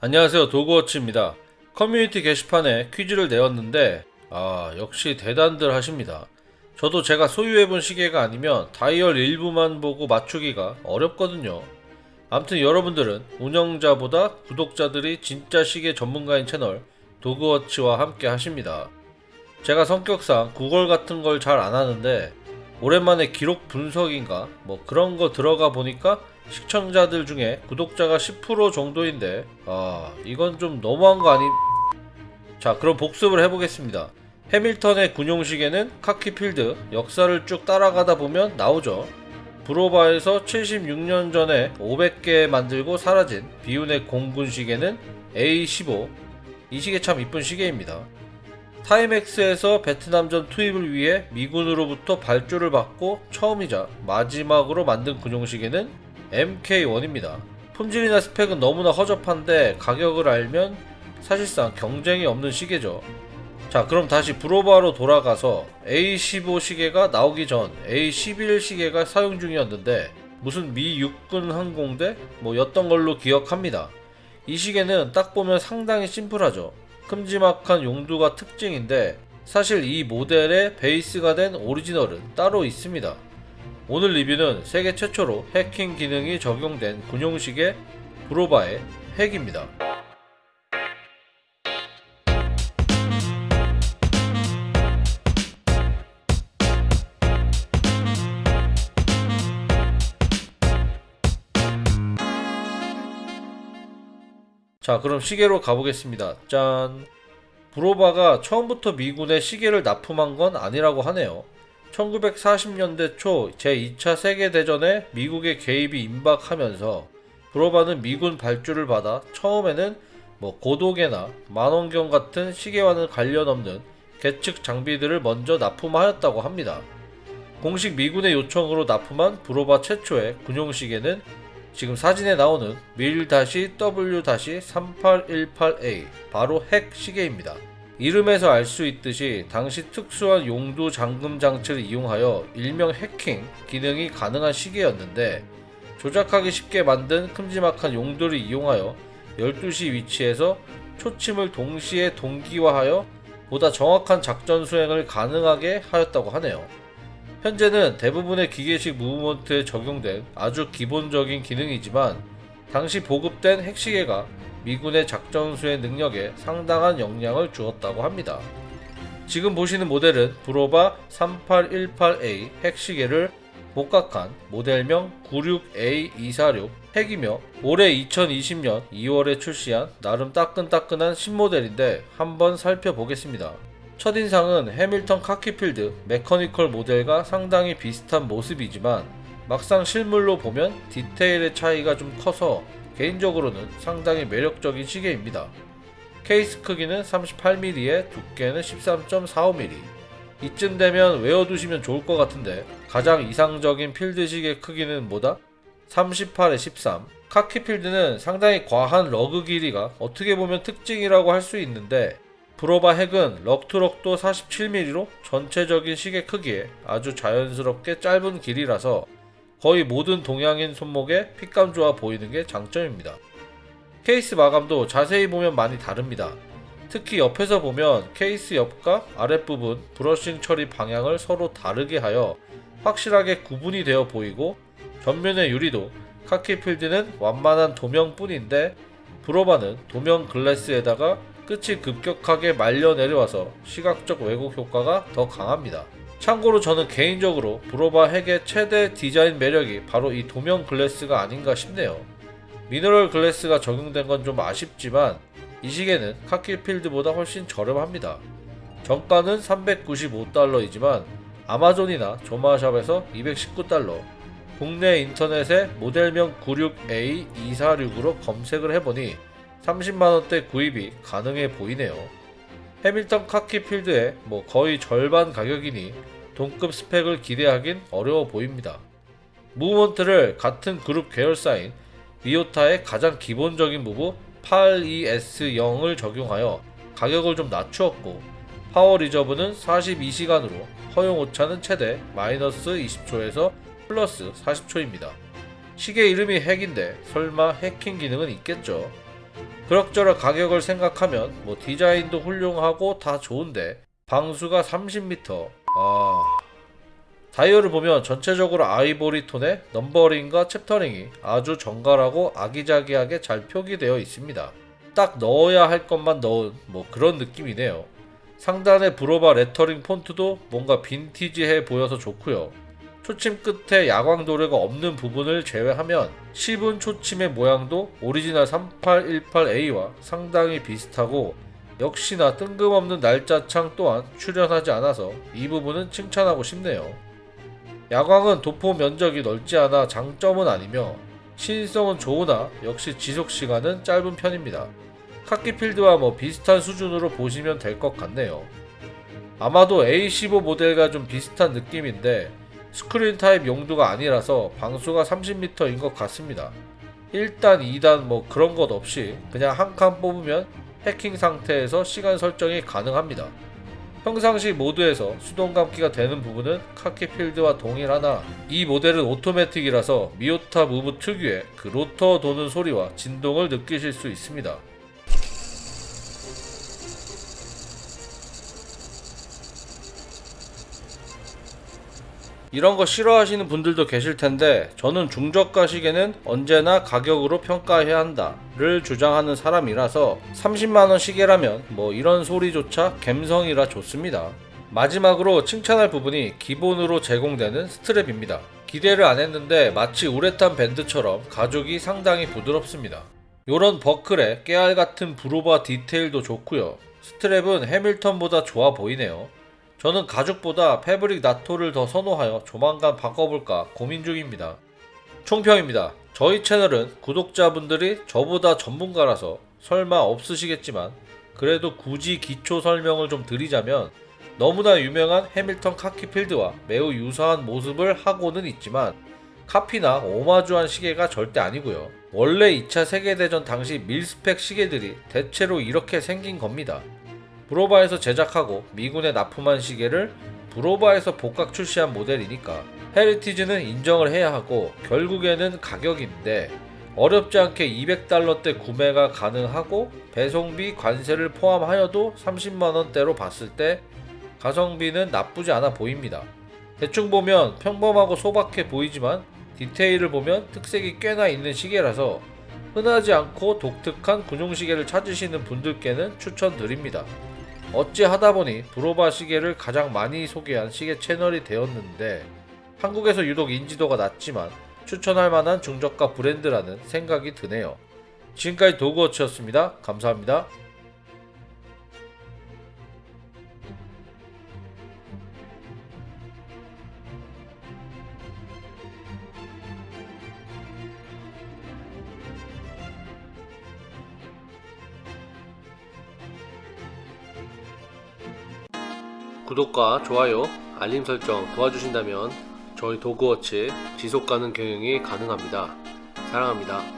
안녕하세요 도그워치입니다. 커뮤니티 게시판에 퀴즈를 내었는데 아 역시 대단들 하십니다. 저도 제가 소유해본 시계가 아니면 다이얼 일부만 보고 맞추기가 어렵거든요. 암튼 여러분들은 운영자보다 구독자들이 진짜 시계 전문가인 채널 도그워치와 함께 하십니다. 제가 성격상 구걸 같은 걸 잘 안 하는데 오랜만에 기록 분석인가 뭐 그런 거 들어가 보니까 시청자들 중에 구독자가 10% 정도인데 아 이건 좀 너무한 거 아니? 자 그럼 복습을 해보겠습니다. 해밀턴의 군용시계는 카키필드 역사를 쭉 따라가다 보면 나오죠. 브로바에서 76년 전에 500개 만들고 사라진 비운의 공군 시계는 A15 이 시계 참 이쁜 시계입니다. 타이맥스에서 베트남전 투입을 위해 미군으로부터 발주를 받고 처음이자 마지막으로 만든 군용시계는 MK1입니다. 품질이나 스펙은 너무나 허접한데 가격을 알면 사실상 경쟁이 없는 시계죠. 자 그럼 다시 브로바로 돌아가서 A15 시계가 나오기 전 A11 시계가 사용 중이었는데 무슨 미 육군 항공대 뭐 였던 걸로 기억합니다. 이 시계는 딱 보면 상당히 심플하죠. 큼지막한 용두가 특징인데 사실 이 모델의 베이스가 된 오리지널은 따로 있습니다. 오늘 리뷰는 세계 최초로 해킹 기능이 적용된 군용식의 브로바의 핵입니다. 자, 그럼 시계로 가보겠습니다. 짠. 브로바가 처음부터 미군에 시계를 납품한 건 아니라고 하네요. 1940년대 초 제2차 세계대전에 미국의 개입이 임박하면서 브로바는 미군 발주를 받아 처음에는 뭐 고도계나 만원경 같은 시계와는 관련 없는 계측 장비들을 먼저 납품하였다고 합니다. 공식 미군의 요청으로 납품한 브로바 최초의 군용시계는 지금 사진에 나오는 밀-W-3818A 바로 핵 시계입니다. 이름에서 알 수 있듯이 당시 특수한 용두 잠금 장치를 이용하여 일명 해킹 기능이 가능한 시계였는데 조작하기 쉽게 만든 큼지막한 용도를 이용하여 12시 위치에서 초침을 동시에 동기화하여 보다 정확한 작전 수행을 가능하게 하였다고 하네요. 현재는 대부분의 기계식 무브먼트에 적용된 아주 기본적인 기능이지만 당시 보급된 핵시계가 미군의 작전 수행 능력에 상당한 영향을 주었다고 합니다. 지금 보시는 모델은 브로바 3818A 핵시계를 복각한 모델명 96A246 핵이며 올해 2020년 2월에 출시한 나름 따끈따끈한 신모델인데 한번 살펴보겠습니다. 첫인상은 해밀턴 카키필드 메커니컬 모델과 상당히 비슷한 모습이지만 막상 실물로 보면 디테일의 차이가 좀 커서 개인적으로는 상당히 매력적인 시계입니다. 케이스 크기는 38mm에 두께는 13.45mm. 이쯤 되면 외워두시면 좋을 것 같은데 가장 이상적인 필드 시계 크기는 뭐다? 38에 13. 카키 필드는 상당히 과한 lug 길이가 어떻게 보면 특징이라고 할 수 있는데 브로바 핵은 lug to lug도 47mm로 전체적인 시계 크기에 아주 자연스럽게 짧은 길이라서 거의 모든 동양인 손목에 핏감 좋아 보이는 게 장점입니다. 케이스 마감도 자세히 보면 많이 다릅니다. 특히 옆에서 보면 케이스 옆과 아랫부분 브러싱 처리 방향을 서로 다르게 하여 확실하게 구분이 되어 보이고 전면의 유리도 카키필드는 완만한 도명뿐인데 브로바는 도명 글래스에다가 끝이 급격하게 말려 내려와서 시각적 왜곡 효과가 더 강합니다. 참고로 저는 개인적으로 브로바 핵의 최대 디자인 매력이 바로 이 도면 글래스가 아닌가 싶네요. 미너럴 글래스가 적용된 건 좀 아쉽지만 이 시계는 카키필드보다 훨씬 저렴합니다. 정가는 395달러이지만 아마존이나 조마샵에서 219달러, 국내 인터넷에 모델명 96A246으로 검색을 해보니 30만원대 구입이 가능해 보이네요. 해밀턴 카키 필드의 뭐 거의 절반 가격이니 동급 스펙을 기대하긴 어려워 보입니다. 무브먼트를 같은 그룹 계열사인 미오타의 가장 기본적인 무브 82S0을 적용하여 가격을 좀 낮추었고 power reserve는 42시간으로 허용 오차는 최대 마이너스 20초에서 플러스 40초입니다. 시계 이름이 핵인데 설마 해킹 기능은 있겠죠? 그럭저럭 가격을 생각하면 뭐 디자인도 훌륭하고 다 좋은데 방수가 30m. 아. 다이얼을 보면 전체적으로 아이보리 톤의 numbering과 chapter ring이 아주 정갈하고 아기자기하게 잘 표기되어 있습니다. 딱 넣어야 할 것만 넣은 뭐 그런 느낌이네요. 상단의 브로바 레터링 폰트도 뭔가 빈티지해 보여서 좋고요. 초침 끝에 야광 도료가 없는 부분을 제외하면 씹은 초침의 모양도 오리지널 3818A와 상당히 비슷하고 역시나 뜬금없는 날짜창 또한 출현하지 않아서 이 부분은 칭찬하고 싶네요. 야광은 도포 면적이 넓지 않아 장점은 아니며 시인성은 좋으나 역시 지속 시간은 짧은 편입니다. 카키필드와 뭐 비슷한 수준으로 보시면 될 것 같네요. 아마도 A15 모델과 좀 비슷한 느낌인데 스크린 타입 용도가 아니라서 방수가 30m인 것 같습니다. 1단, 2단 뭐 그런 것 없이 그냥 한 칸 뽑으면 해킹 상태에서 시간 설정이 가능합니다. 평상시 모드에서 수동 감기가 되는 부분은 카키 필드와 동일하나 이 모델은 오토매틱이라서 미오타 무브 특유의 그 로터 도는 소리와 진동을 느끼실 수 있습니다. 이런 거 싫어하시는 분들도 계실 텐데 저는 중저가 시계는 언제나 가격으로 평가해야 한다 를 주장하는 사람이라서 30만원 시계라면 뭐 이런 소리조차 갬성이라 좋습니다. 마지막으로 칭찬할 부분이 기본으로 제공되는 스트랩입니다. 기대를 안 했는데 마치 우레탄 밴드처럼 가죽이 상당히 부드럽습니다. 요런 버클에 깨알 같은 브로바 디테일도 좋고요. 스트랩은 해밀턴보다 좋아 보이네요. 저는 가죽보다 패브릭 나토를 더 선호하여 조만간 바꿔볼까 고민 중입니다. 총평입니다. 저희 채널은 구독자분들이 저보다 전문가라서 설마 없으시겠지만 그래도 굳이 기초 설명을 좀 드리자면 너무나 유명한 해밀턴 카키필드와 매우 유사한 모습을 하고는 있지만 카피나 오마주한 시계가 절대 아니고요. 원래 2차 세계대전 당시 밀스펙 시계들이 대체로 이렇게 생긴 겁니다. 브로바에서 제작하고 미군에 납품한 시계를 브로바에서 복각 출시한 모델이니까 heritage는 인정을 해야 하고 결국에는 가격인데 어렵지 않게 200달러대 구매가 가능하고 배송비 관세를 포함하여도 30만원대로 봤을 때 가성비는 나쁘지 않아 보입니다. 대충 보면 평범하고 소박해 보이지만 디테일을 보면 특색이 꽤나 있는 시계라서 흔하지 않고 독특한 군용시계를 찾으시는 분들께는 추천드립니다. 어찌 하다 보니 브로바 시계를 가장 많이 소개한 시계 채널이 되었는데 한국에서 유독 인지도가 낮지만 추천할 만한 중저가 브랜드라는 생각이 드네요. 지금까지 도그워치였습니다. 감사합니다. 구독과 좋아요, 알림 설정 도와주신다면 저희 도그워치 지속가능 경영이 가능합니다. 사랑합니다.